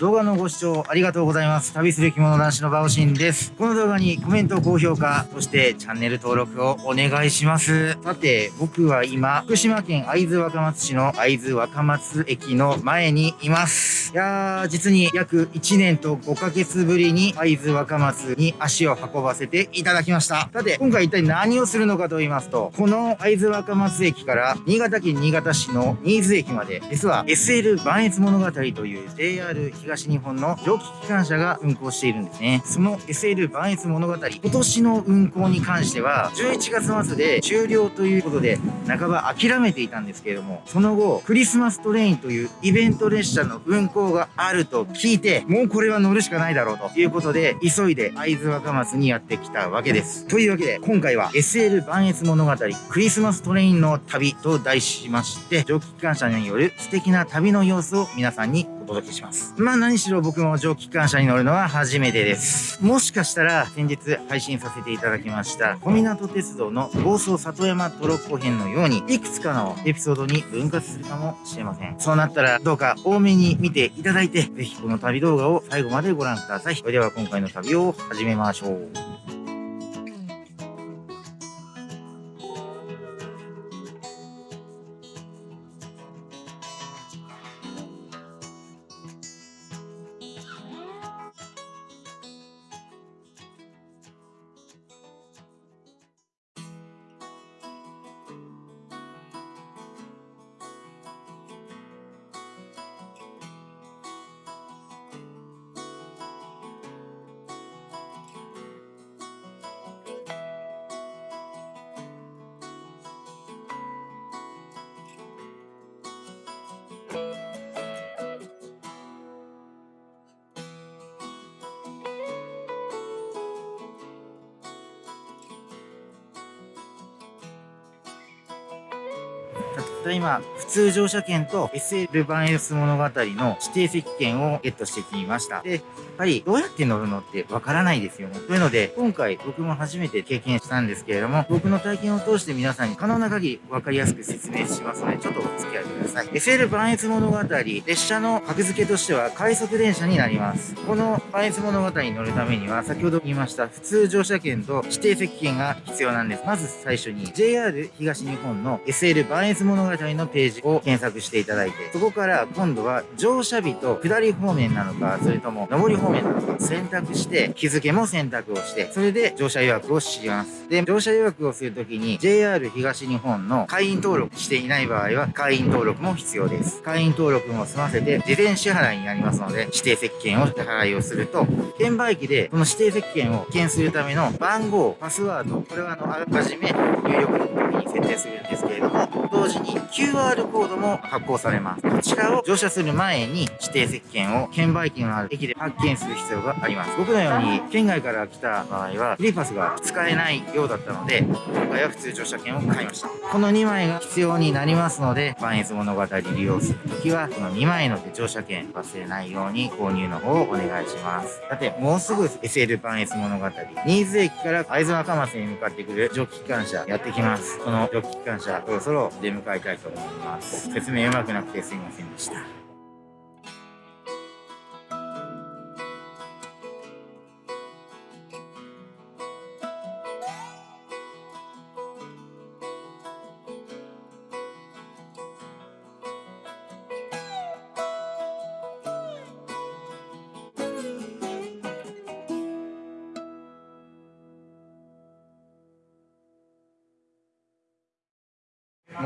動画のご視聴ありがとうございます。旅する着物男子のバオシンです。この動画にコメント、高評価、そしてチャンネル登録をお願いします。さて、僕は今、福島県会津若松市の会津若松駅の前にいます。いやー、実に約1年と5ヶ月ぶりに会津若松に足を運ばせていただきました。さて、今回一体何をするのかと言いますと、この会津若松駅から新潟県新潟市の新津駅まで、実は SL 磐越物語という JR 東東日本の蒸気機関車が運行しているんですね。その SL 磐越物語、今年の運行に関しては、11月末で終了ということで、半ば諦めていたんですけれども、その後、クリスマストレインというイベント列車の運行があると聞いて、もうこれは乗るしかないだろうということで、急いで会津若松にやってきたわけです。というわけで、今回は SL 磐越物語クリスマストレインの旅と題しまして、蒸気機関車による素敵な旅の様子を皆さんにお届けします。まあ何しろ僕も蒸気機関車に乗るのは初めてです。もしかしたら先日配信させていただきました小湊鉄道の房総里山トロッコ編のようにいくつかのエピソードに分割するかもしれません。そうなったらどうか多めに見ていただいて、ぜひこの旅動画を最後までご覧ください。それでは今回の旅を始めましょう。ただいま、普通乗車券と SL 版エース物語の指定席券をゲットしてきました。で、ぱりどうやって乗るのってわからないですよね。というので、今回僕も初めて経験したんですけれども、僕の体験を通して皆さんに可能な限りわかりやすく説明しますので、ちょっとお付き合いください。SL バンエス物語、列車の格付けとしては快速電車になります。このバンエス物語に乗るためには、先ほど言いました普通乗車券と指定席券が必要なんです。まず最初に JR 東日本の SL バンエス物語のページを検索していただいて、そこから今度は乗車日と下り方面なのか、それとも上り方面選択して、日付も選択をして、それで乗車予約をします。で、乗車予約をするときに JR 東日本の会員登録していない場合は会員登録も必要です。会員登録も済ませて事前支払いになりますので、指定席券を支払いをすると、券売機でこの指定席券を券するための番号、パスワード、これはあの、あらかじめ入力の時に設定するんですけれども、同時に QR コードも発行されます。こちらを乗車する前に指定席券を券売機のある駅で発見する必要があります。僕のように県外から来た場合はフリーパスが使えないようだったので、今回は普通乗車券を買いました。この2枚が必要になりますので、バンエス物語利用するときは、この2枚の乗車券忘れないように購入の方をお願いします。さて、もうすぐ SL バンエス物語、新津駅から会津若松に向かってくる蒸気機関車やってきます。この蒸気機関車、そろそろ出迎えたいと思います。説明うまくなくてすいませんでした。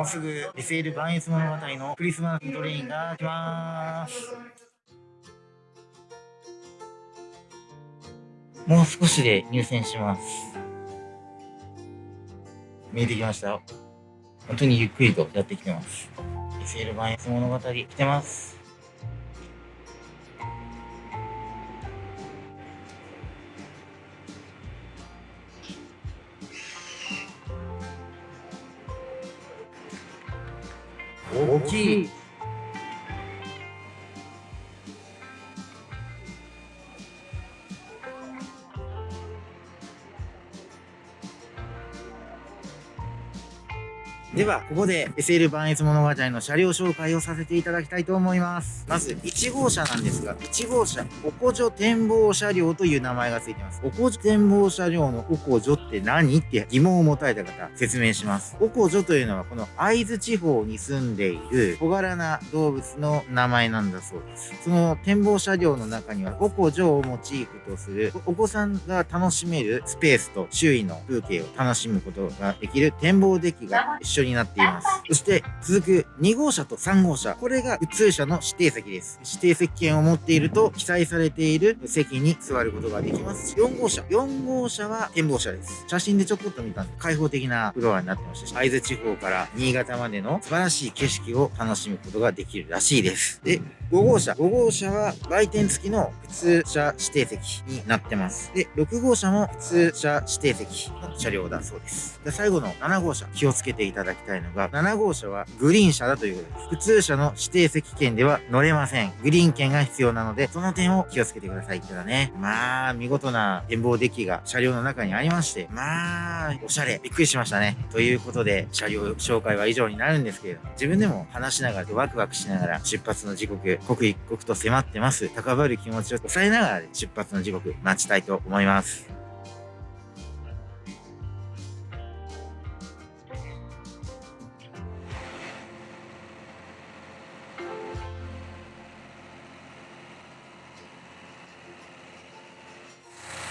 もうすぐ SL バンエス物語のクリスマストレインが来ます。もう少しで入線します。見えてきましたよ。本当にゆっくりとやってきてます。SL バンエス物語来てます。大きい。では、ここで SL 万越物語の車両紹介をさせていただきたいと思います。まず、1号車なんですが、1号車、おこじょ展望車両という名前がついてます。おこじょ展望車両のおこじょって何って疑問を持たれた方、説明します。おこじょというのは、この会津地方に住んでいる小柄な動物の名前なんだそうです。その展望車両の中には、おこじょをモチーフとする、お子さんが楽しめるスペースと周囲の風景を楽しむことができる展望デッキが一緒にになっています。そして続く2号車と3号車。これが普通車の指定席です。指定席券を持っていると記載されている席に座ることができます。4号車。4号車は展望車です。写真でちょこっと見たんで開放的なフロアになってましたし、会津地方から新潟までの素晴らしい景色を楽しむことができるらしいです。で、5号車。5号車は売店付きの普通車指定席になってます。で、6号車も普通車指定席の車両だそうです。で、最後の7号車。気をつけていただききたいのが、7号車はグリーン車だということです。普通車の指定席券では乗れません。グリーン券が必要なので、その点を気をつけてください。ただね、まあ、見事な展望デッキが車両の中にありまして、まあ、おしゃれ。びっくりしましたね。ということで、車両紹介は以上になるんですけれども、自分でも話しながらワクワクしながら出発の時刻、刻一刻と迫ってます。高まる気持ちを抑えながら出発の時刻待ちたいと思います。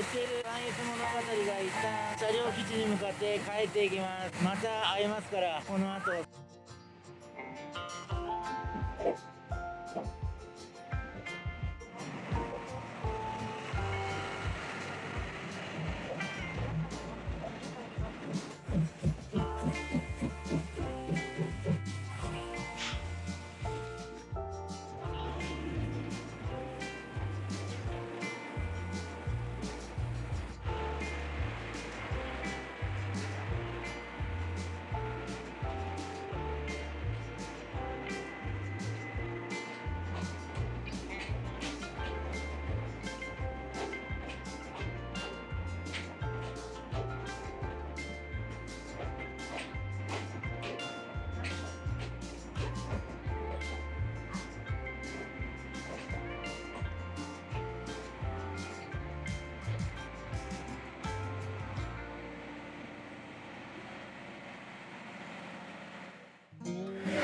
SL 関越物語が一旦車両基地に向かって帰っていきます。また会えますからこの後。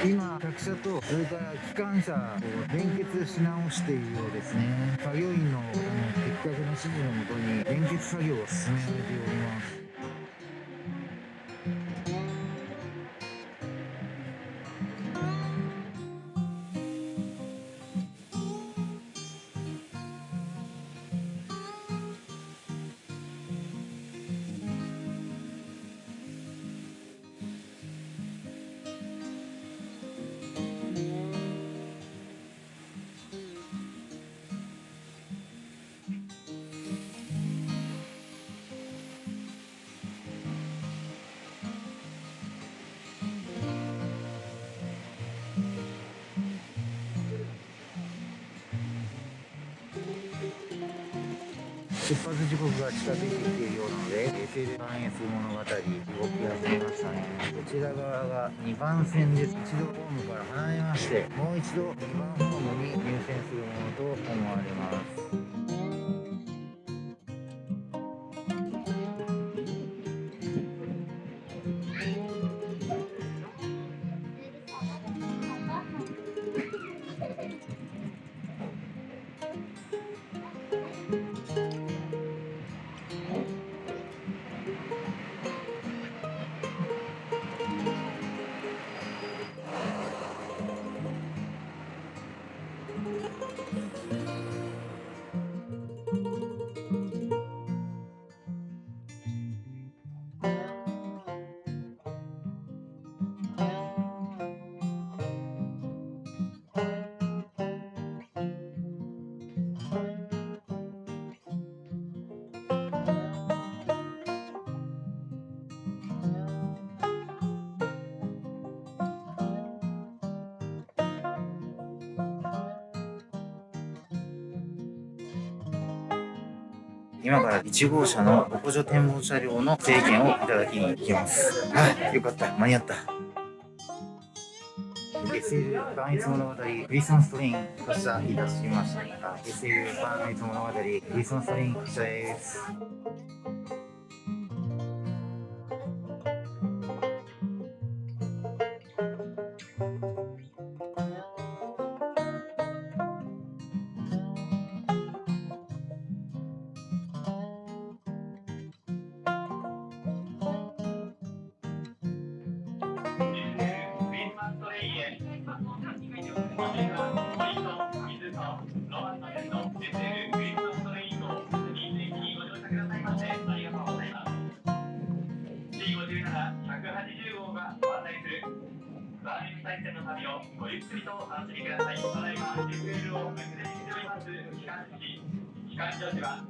今客車とそれから機関車を連結し直しているようですね。作業員の的確な指示のもとに連結作業を進められております。出発時刻が近づいてきているようなので SL 関越物語動き始めましたねこちら側が2番線です。一度ホームから離れましてもう一度2番ホームに入線するものと思われます。今から1号車のお補助展望車両の制限をいただきに行きます。はい、よかった。間に合った。SL 磐越物語クリスマストレイン発車いたしました SL 磐越物語クリスマストレイン発車ですバーニング線の旅をごゆっくりとお楽しみください。ただいま FL を運転しております機関士、機関助手は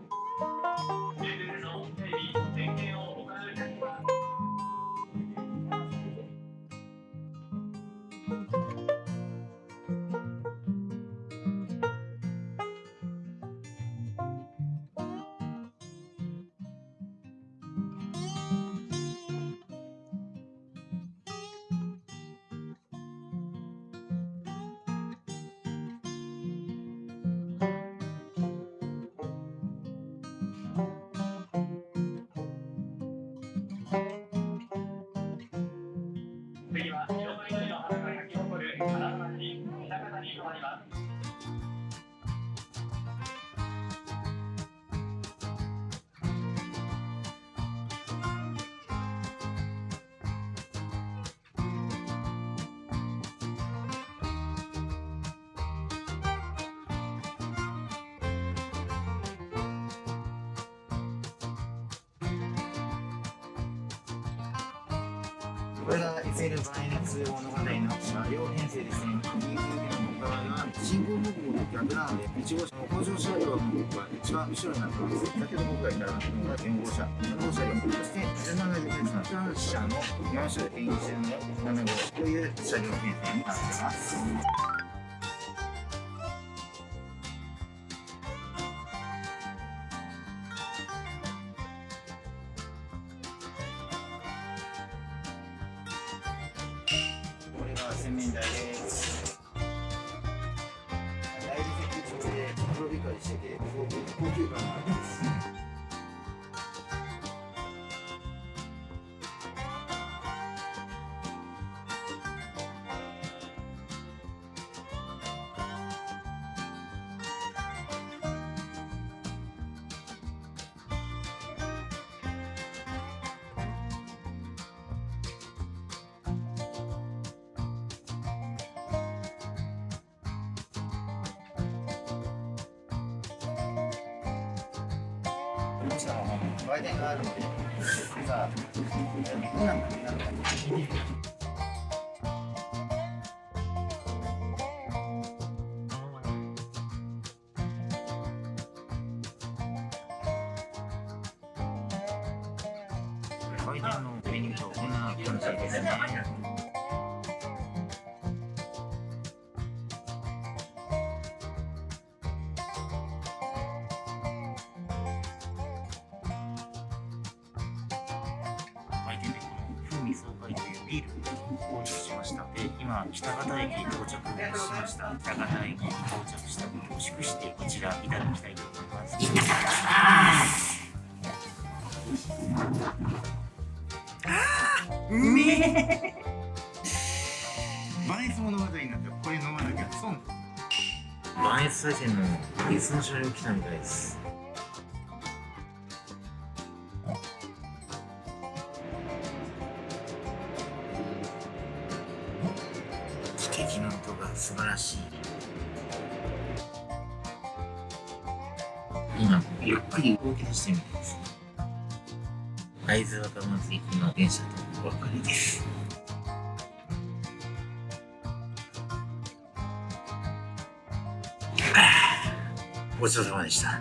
これが SL バイナス物語の両編成ですね。右の向かいが信号方向と逆なので、1号車の工場車両の方が一番後ろになってます。先ほど僕が言ったのが4号車、7号車両、そして17号車の車の4種編成の7号という車両編成になってます。I mean that どうしたの売店があるのでさあどんな感じなのか聞いて売店のメニューとこんな感じです今北方駅に到着しました。北方駅に到着した。ことを祝してこちらいただきた。いと思います。いただきますあーう。めえバイス物語になったらこれ飲まなきゃ。損バイス再生の別の車両来たみたいです素晴らしい。今ゆっくり動き出してみます会津若松行きの電車とお別れです。ごちそうさまでした。